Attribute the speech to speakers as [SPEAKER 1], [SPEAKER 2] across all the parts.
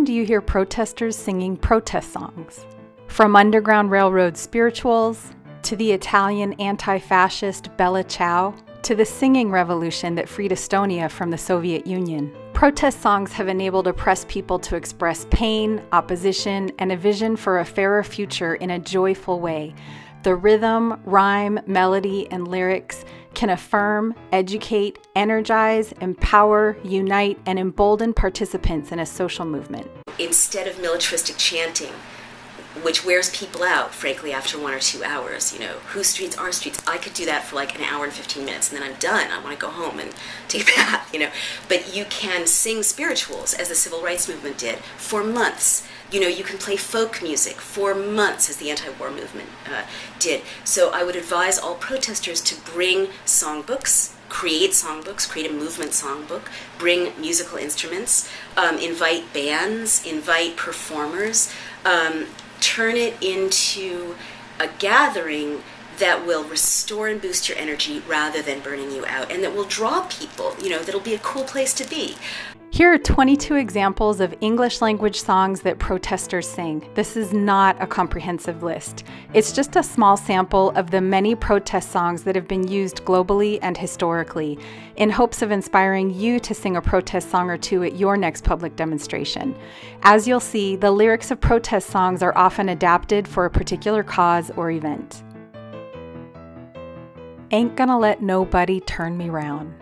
[SPEAKER 1] often do you hear protesters singing protest songs? From Underground Railroad spirituals, to the Italian anti fascist Bella Ciao, to the singing revolution that freed Estonia from the Soviet Union. Protest songs have enabled oppressed people to express pain, opposition, and a vision for a fairer future in a joyful way. The rhythm, rhyme, melody, and lyrics can affirm, educate, energize, empower, unite, and embolden participants in a social movement.
[SPEAKER 2] Instead of militaristic chanting, which wears people out, frankly, after one or two hours. You know, whose streets are streets? I could do that for like an hour and 15 minutes, and then I'm done. I want to go home and take a bath, you know. But you can sing spirituals, as the civil rights movement did, for months. You know, you can play folk music for months, as the anti war movement uh, did. So I would advise all protesters to bring songbooks create songbooks, create a movement songbook, bring musical instruments, um, invite bands, invite performers, um, turn it into a gathering that will restore and boost your energy rather than burning you out and that will draw people, you know, that'll be a cool place to be.
[SPEAKER 1] Here are 22 examples of English language songs that protesters sing. This is not a comprehensive list. It's just a small sample of the many protest songs that have been used globally and historically, in hopes of inspiring you to sing a protest song or two at your next public demonstration. As you'll see, the lyrics of protest songs are often adapted for a particular cause or event. Ain't gonna let nobody turn me round.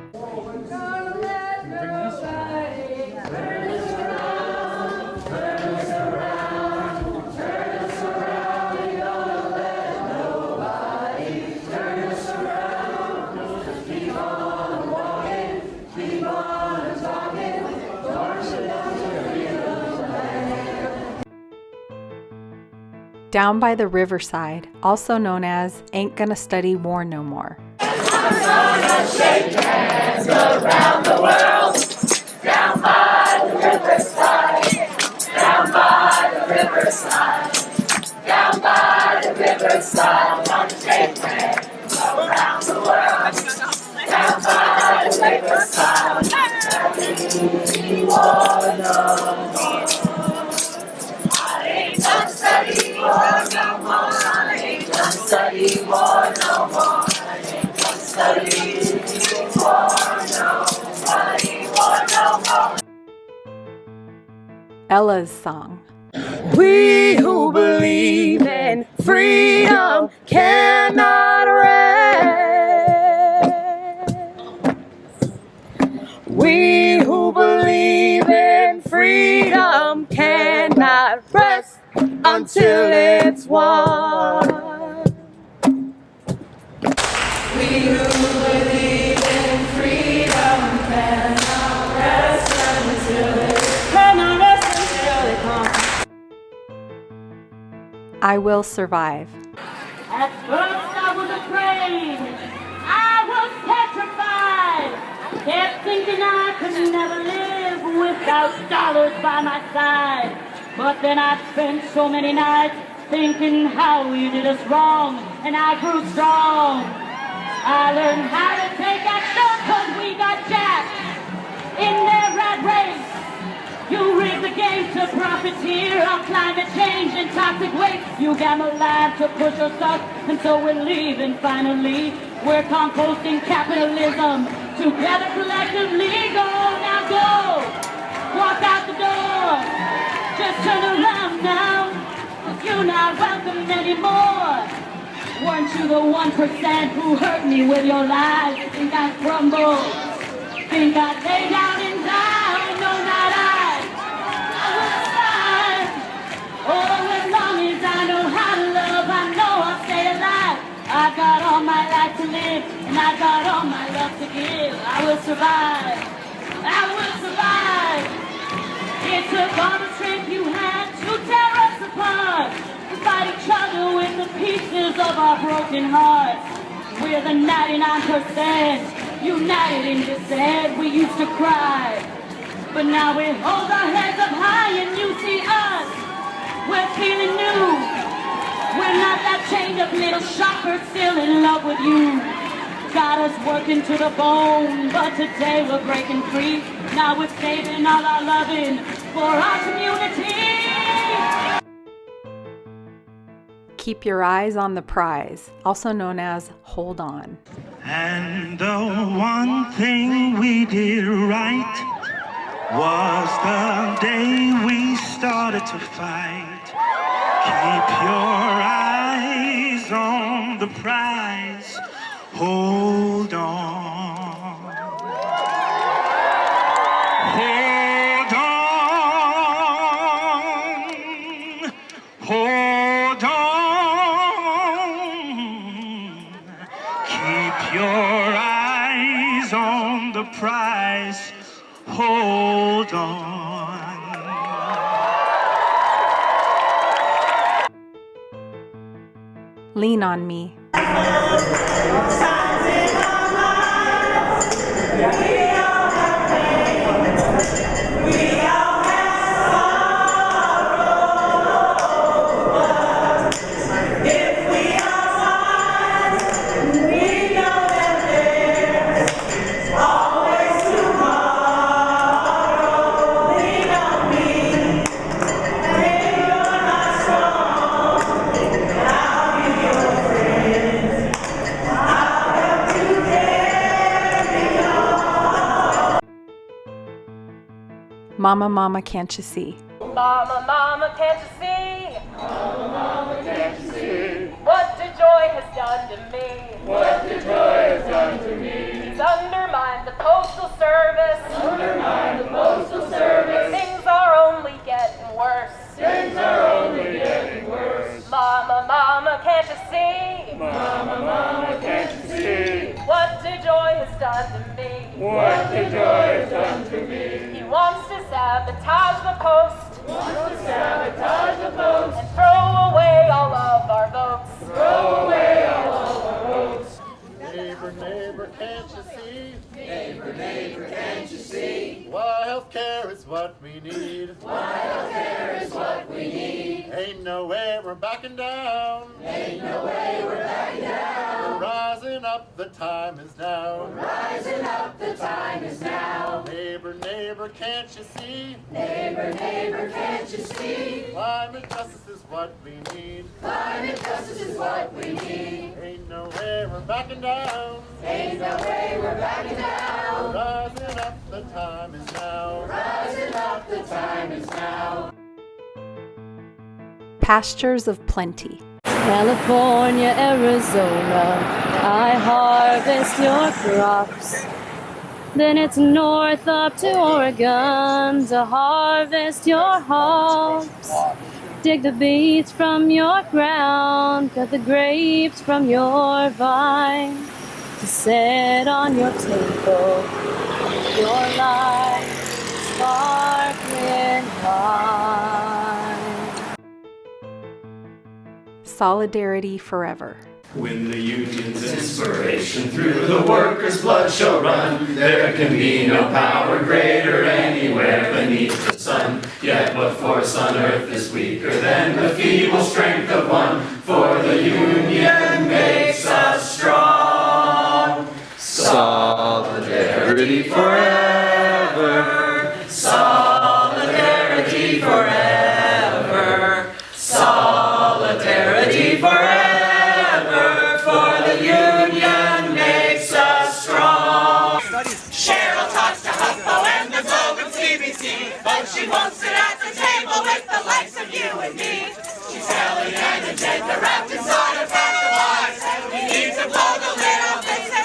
[SPEAKER 1] Down by the Riverside, also known as Ain't Gonna Study War No More. Ella's song.
[SPEAKER 3] We who believe in freedom cannot rest. We who believe in freedom cannot rest until it's won.
[SPEAKER 1] I will survive.
[SPEAKER 4] At first I was afraid. I was petrified. Kept thinking I could never live without dollars by my side. But then I spent so many nights thinking how you did us wrong, and I grew strong. I learned how to take action cause we got jacked in their race. You rigged the game to profiteer on climate change and toxic waste. You gamble live to push us up, and so we're leaving finally. We're composting capitalism together collectively. Go now, go. Walk out the door. Just turn around now, you're not welcome anymore. Weren't you the one percent who hurt me with your lies? Think I crumble? Think I lay down all my life to live, and I got all my love to give. I will survive. I will survive. It took all the strength you had to tear us apart. To fight each other with the pieces of our broken hearts. We're the 99% united in dissent. We used to cry, but now we hold our heads up high and you see us. We're feeling new. We're not that chained up little shocker still in love with you. Got us working to the bone, but today we're breaking free. Now we're saving all our loving
[SPEAKER 5] for our community.
[SPEAKER 1] Keep your eyes on the prize, also known as hold on.
[SPEAKER 6] And the one thing we did right was the day we started to fight. Keep your eyes on the prize. Hold on.
[SPEAKER 1] Lean on me. Mama, mama, can't you see?
[SPEAKER 5] Mama, mama, can't you see? Mama, mama, can't you see? What the joy has done to me. What DeJoy has done to me. It's undermined the postal service. Undermined the postal service. Things are only getting worse. Things are only getting worse. Mama, mama, can't you see? Mama, mama, can't you see? What the joy done to me. What DeJoy has done to me. He wants to sabotage the post. Wants to sabotage the post. And throw away all of our votes. Throw away all of our votes.
[SPEAKER 7] Neighbor, neighbor, can't you see? Neighbor, neighbor, can't you see? Why healthcare is what we need. Why healthcare is what we need. Ain't no way we're backing down. The time is now. We're rising up, the time is now. Neighbor, neighbor, can't you see? Neighbor, neighbor, can't you see? Climate justice is what we need. Climate justice is what we need. Ain't no way we're backing down. Ain't no way we're backing down. Rising up, the time is now. Rising up, the time is now.
[SPEAKER 1] Pastures of plenty.
[SPEAKER 3] California, Arizona, I harvest your crops. Then it's north up to Oregon to harvest your hops. Dig the beets from your ground, cut the grapes from your vine to set on your table. Your life sparkling wine.
[SPEAKER 1] Solidarity forever.
[SPEAKER 8] When the union's inspiration through the workers' blood shall run, there can be no power greater anywhere beneath the sun. Yet what force on earth is weaker than the feeble strength of one? For the union makes us strong. Solidarity forever.
[SPEAKER 9] And me. She's Ellie and agenda wrapped inside a pack of lies. We need to blow the lid off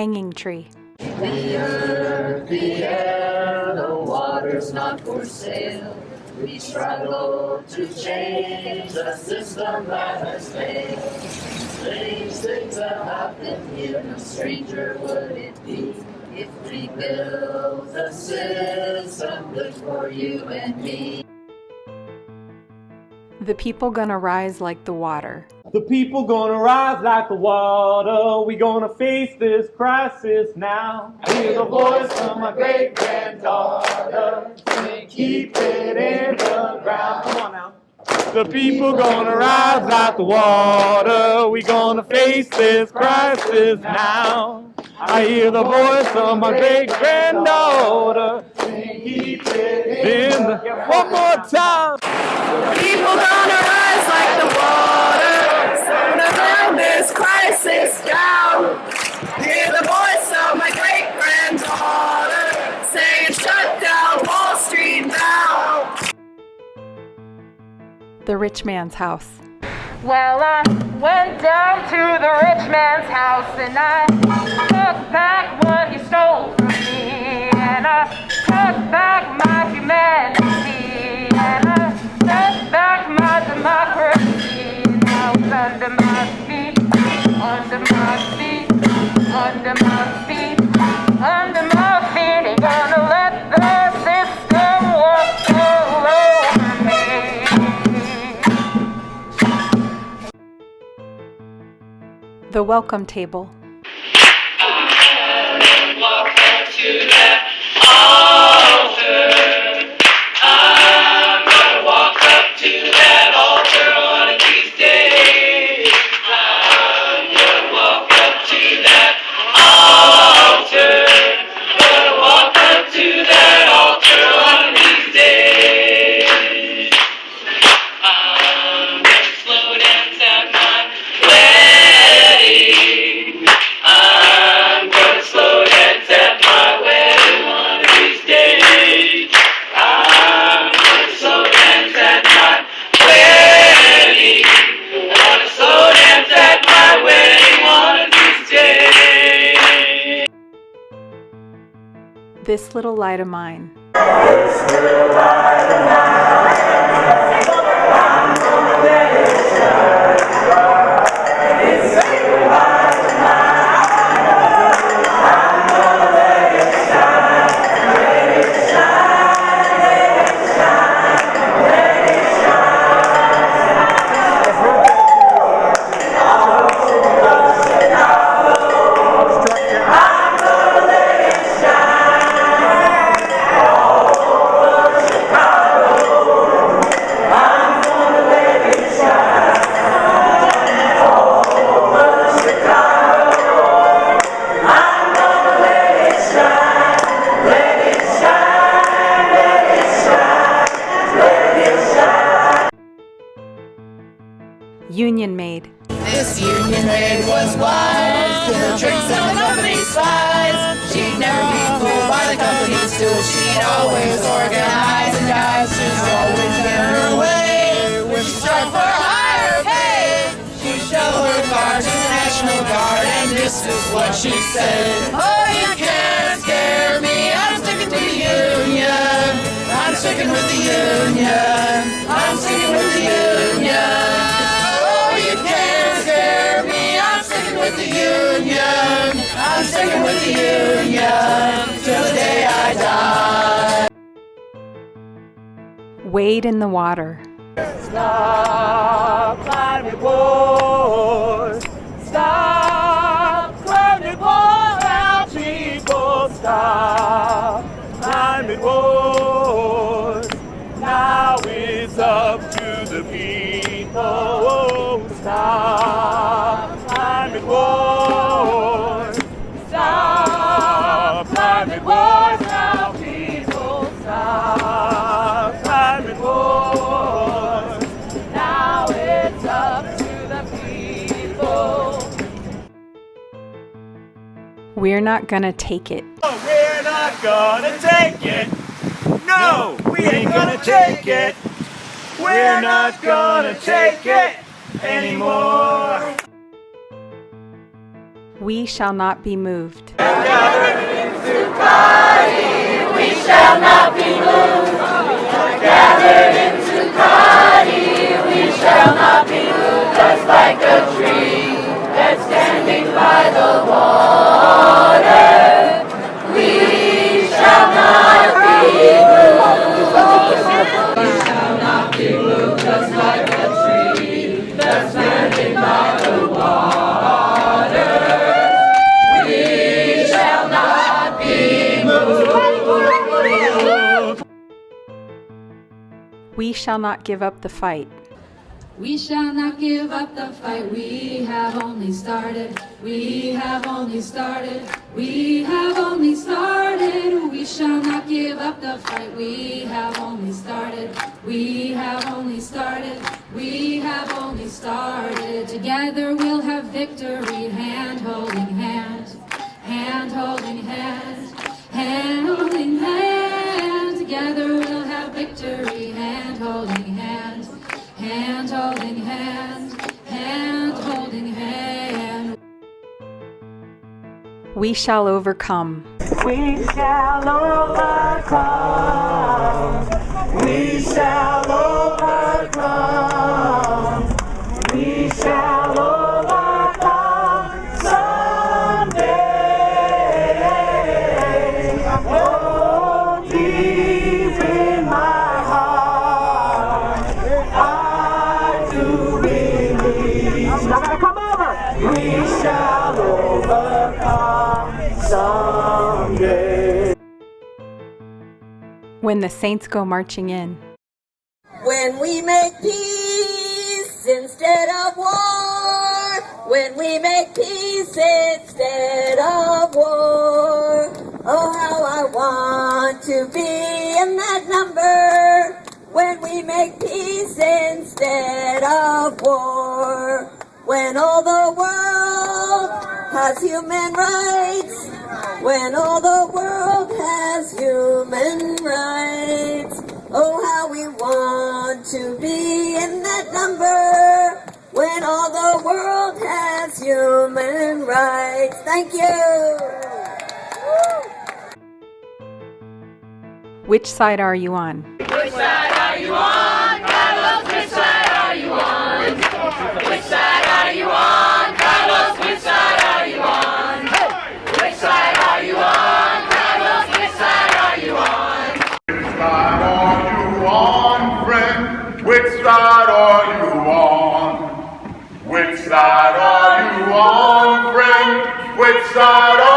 [SPEAKER 1] Hanging Tree.
[SPEAKER 10] The earth, the air, the water's not for sale. We struggle to change system that has failed. Strange things have happened here, no stranger would it be if we build a system good for you and me.
[SPEAKER 1] The people gonna rise like the water.
[SPEAKER 11] The people gonna rise like the water. We gonna face this crisis now. I hear the voice of my great granddaughter. saying, Keep it in the ground. Come on now. The people gonna rise like the water. We gonna face this crisis now. I hear the voice of my great granddaughter. Keep it in the. One more time.
[SPEAKER 10] People gonna rise like the water. Gonna burn this crisis down. Hear the voice of my great granddaughter saying, Shut down Wall Street now.
[SPEAKER 1] The Rich Man's House.
[SPEAKER 5] Well, I went down to the rich man's house and I took back what he stole from me. And I took back my humanity. The
[SPEAKER 1] Welcome Table. This Little Light of Mine.
[SPEAKER 10] This is what she said. Oh, you can't scare me. I'm sticking to the union. I'm sticking with the union. I'm sticking with the union. Oh, you can't scare me. I'm sticking with the union. I'm sticking with the union till the day I die.
[SPEAKER 1] Wade in the Water.
[SPEAKER 11] Stop. Stop people stop climate wars. Now it's up
[SPEAKER 1] We're not gonna take it.
[SPEAKER 11] We're not gonna take it. No, we ain't gonna take it. We're not gonna take it anymore.
[SPEAKER 1] We shall not be moved.
[SPEAKER 12] We shall not be moved. Gathered into body, we shall not be moved. Just like a tree We shall not be shaken We shall not be moved We shall not
[SPEAKER 1] give up the fight.
[SPEAKER 13] We shall not give up the fight. We have only started. We have only started. We have only started. We shall not give up the fight. We have only started. We have only started. We have only started. Together we'll have victory. Hand holding hand. Hand holding hand. Hand holding hand. Together we'll have victory. Hand holding hand. Hand holding hand, hand holding hand.
[SPEAKER 1] We shall overcome.
[SPEAKER 12] We shall overcome. We shall overcome. Someday.
[SPEAKER 1] When the saints go marching in.
[SPEAKER 14] When we make peace instead of war. When we make peace instead of war. Oh, how I want to be in that number. When we make peace instead of war. When all the world has human rights. When all the world has human rights. Oh, how we want to be in that number when all the world has human rights. Thank you.
[SPEAKER 1] Which side are you on?
[SPEAKER 12] Which side are you on, Carlos? Which side are you on? Which side are you on, Carlos? Which side are you on? Which side are you on, Carlos? Which side are you on?
[SPEAKER 15] Which side are you on, friend? Which side are you on? Which side are you on, friend? Which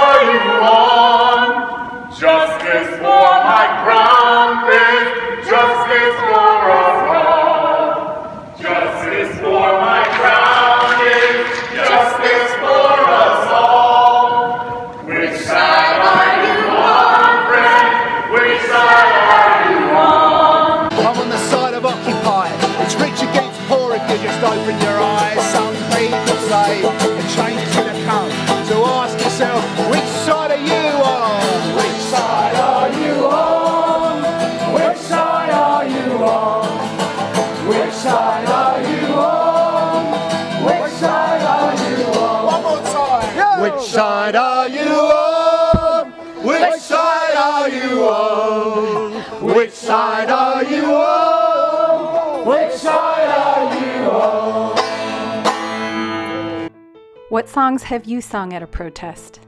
[SPEAKER 1] What songs have you sung at a protest?